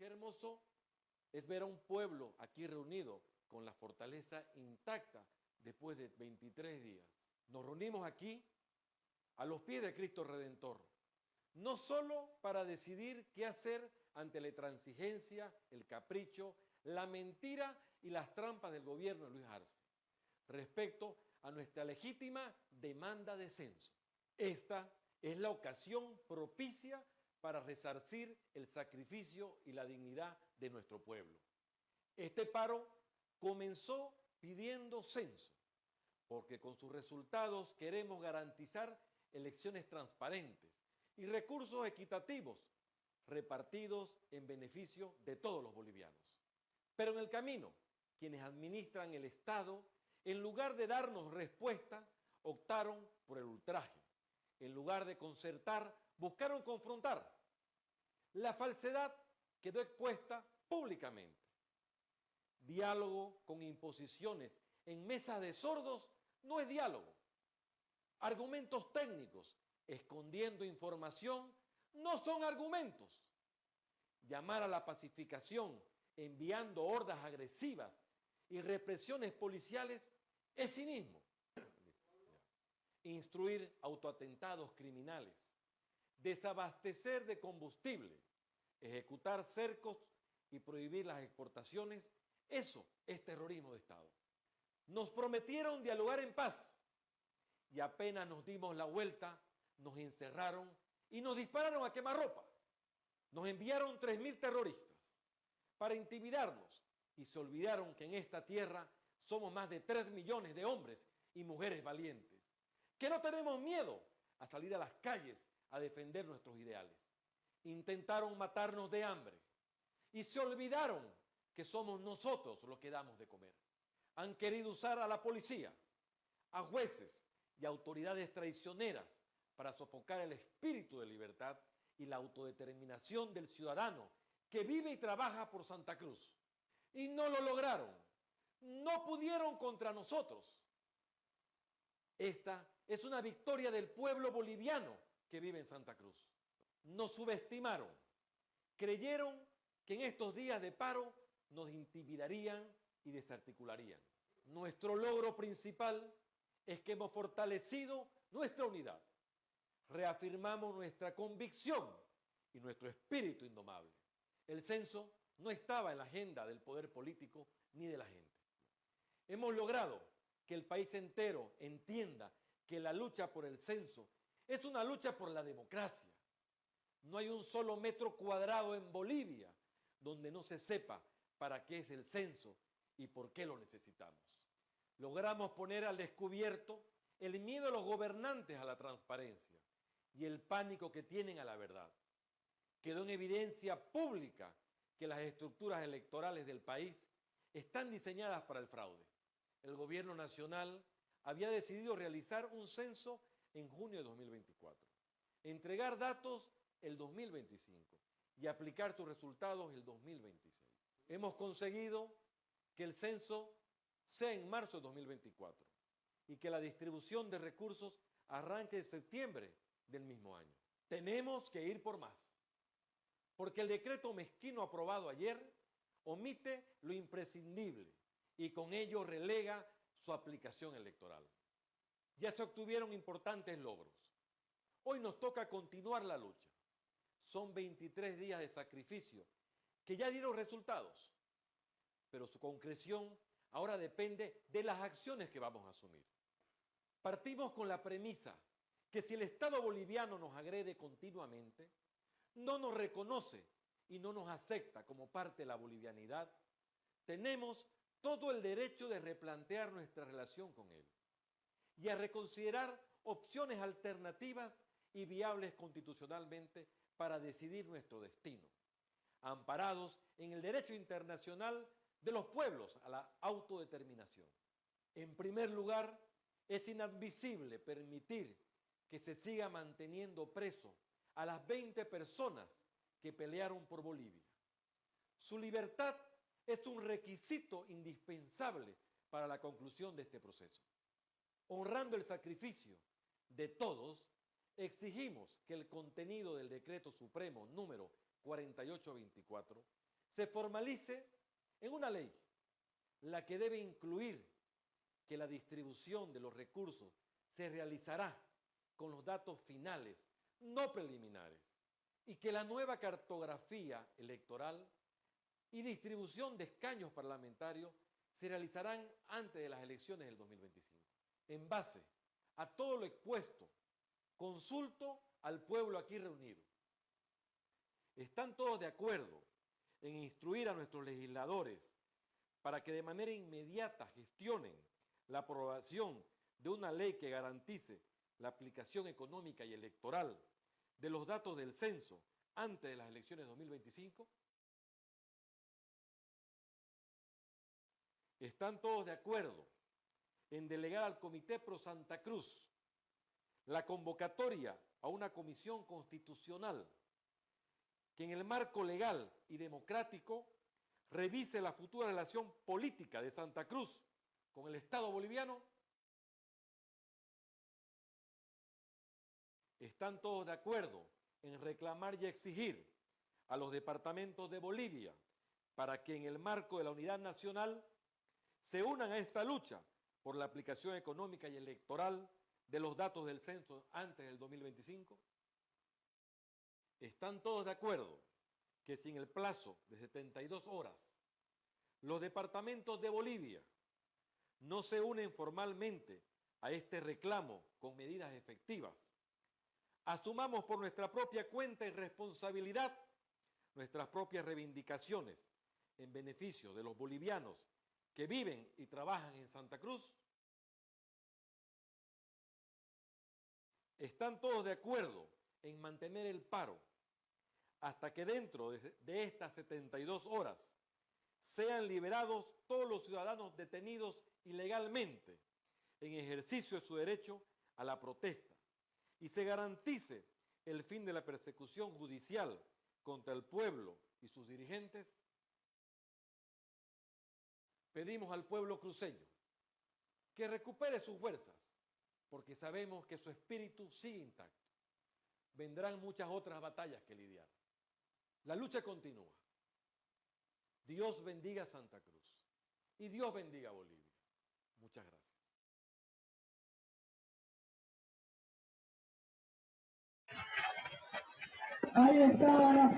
Qué hermoso es ver a un pueblo aquí reunido con la fortaleza intacta después de 23 días. Nos reunimos aquí a los pies de Cristo Redentor, no solo para decidir qué hacer ante la intransigencia, el capricho, la mentira y las trampas del gobierno de Luis Arce, respecto a nuestra legítima demanda de censo. Esta es la ocasión propicia para resarcir el sacrificio y la dignidad de nuestro pueblo. Este paro comenzó pidiendo censo, porque con sus resultados queremos garantizar elecciones transparentes y recursos equitativos repartidos en beneficio de todos los bolivianos. Pero en el camino, quienes administran el Estado, en lugar de darnos respuesta, optaron por el ultraje. En lugar de concertar, buscaron confrontar. La falsedad quedó expuesta públicamente. Diálogo con imposiciones en mesas de sordos no es diálogo. Argumentos técnicos escondiendo información no son argumentos. Llamar a la pacificación enviando hordas agresivas y represiones policiales es cinismo. Instruir autoatentados criminales, desabastecer de combustible, ejecutar cercos y prohibir las exportaciones, eso es terrorismo de Estado. Nos prometieron dialogar en paz y apenas nos dimos la vuelta, nos encerraron y nos dispararon a quemarropa. Nos enviaron 3.000 terroristas para intimidarnos y se olvidaron que en esta tierra somos más de 3 millones de hombres y mujeres valientes, que no tenemos miedo a salir a las calles a defender nuestros ideales. Intentaron matarnos de hambre y se olvidaron que somos nosotros los que damos de comer. Han querido usar a la policía, a jueces y autoridades traicioneras para sofocar el espíritu de libertad y la autodeterminación del ciudadano que vive y trabaja por Santa Cruz. Y no lo lograron. No pudieron contra nosotros. Esta es una victoria del pueblo boliviano que vive en Santa Cruz. Nos subestimaron. Creyeron que en estos días de paro nos intimidarían y desarticularían. Nuestro logro principal es que hemos fortalecido nuestra unidad reafirmamos nuestra convicción y nuestro espíritu indomable. El censo no estaba en la agenda del poder político ni de la gente. Hemos logrado que el país entero entienda que la lucha por el censo es una lucha por la democracia. No hay un solo metro cuadrado en Bolivia donde no se sepa para qué es el censo y por qué lo necesitamos. Logramos poner al descubierto el miedo de los gobernantes a la transparencia y el pánico que tienen a la verdad. Quedó en evidencia pública que las estructuras electorales del país están diseñadas para el fraude. El gobierno nacional había decidido realizar un censo en junio de 2024, entregar datos el 2025 y aplicar sus resultados el 2026. Hemos conseguido que el censo sea en marzo de 2024 y que la distribución de recursos arranque en septiembre del mismo año. Tenemos que ir por más, porque el decreto mezquino aprobado ayer omite lo imprescindible y con ello relega su aplicación electoral. Ya se obtuvieron importantes logros. Hoy nos toca continuar la lucha. Son 23 días de sacrificio que ya dieron resultados, pero su concreción ahora depende de las acciones que vamos a asumir. Partimos con la premisa que si el Estado boliviano nos agrede continuamente, no nos reconoce y no nos acepta como parte de la bolivianidad, tenemos todo el derecho de replantear nuestra relación con él y a reconsiderar opciones alternativas y viables constitucionalmente para decidir nuestro destino, amparados en el derecho internacional de los pueblos a la autodeterminación. En primer lugar, es inadmisible permitir que se siga manteniendo preso a las 20 personas que pelearon por Bolivia. Su libertad es un requisito indispensable para la conclusión de este proceso. Honrando el sacrificio de todos, exigimos que el contenido del decreto supremo número 4824 se formalice en una ley, la que debe incluir que la distribución de los recursos se realizará con los datos finales, no preliminares, y que la nueva cartografía electoral y distribución de escaños parlamentarios se realizarán antes de las elecciones del 2025. En base a todo lo expuesto, consulto al pueblo aquí reunido. ¿Están todos de acuerdo en instruir a nuestros legisladores para que de manera inmediata gestionen la aprobación de una ley que garantice la aplicación económica y electoral de los datos del censo antes de las elecciones 2025? ¿Están todos de acuerdo en delegar al Comité Pro Santa Cruz la convocatoria a una comisión constitucional que en el marco legal y democrático revise la futura relación política de Santa Cruz con el Estado boliviano? ¿Están todos de acuerdo en reclamar y exigir a los departamentos de Bolivia para que en el marco de la unidad nacional se unan a esta lucha por la aplicación económica y electoral de los datos del censo antes del 2025? ¿Están todos de acuerdo que sin el plazo de 72 horas los departamentos de Bolivia no se unen formalmente a este reclamo con medidas efectivas? Asumamos por nuestra propia cuenta y responsabilidad nuestras propias reivindicaciones en beneficio de los bolivianos que viven y trabajan en Santa Cruz? ¿Están todos de acuerdo en mantener el paro hasta que dentro de, estas 72 horas sean liberados todos los ciudadanos detenidos ilegalmente en ejercicio de su derecho a la protesta y se garantice el fin de la persecución judicial contra el pueblo y sus dirigentes? Pedimos al pueblo cruceño que recupere sus fuerzas, porque sabemos que su espíritu sigue intacto. Vendrán muchas otras batallas que lidiar. La lucha continúa. Dios bendiga Santa Cruz y Dios bendiga Bolivia. Muchas gracias. Ahí está la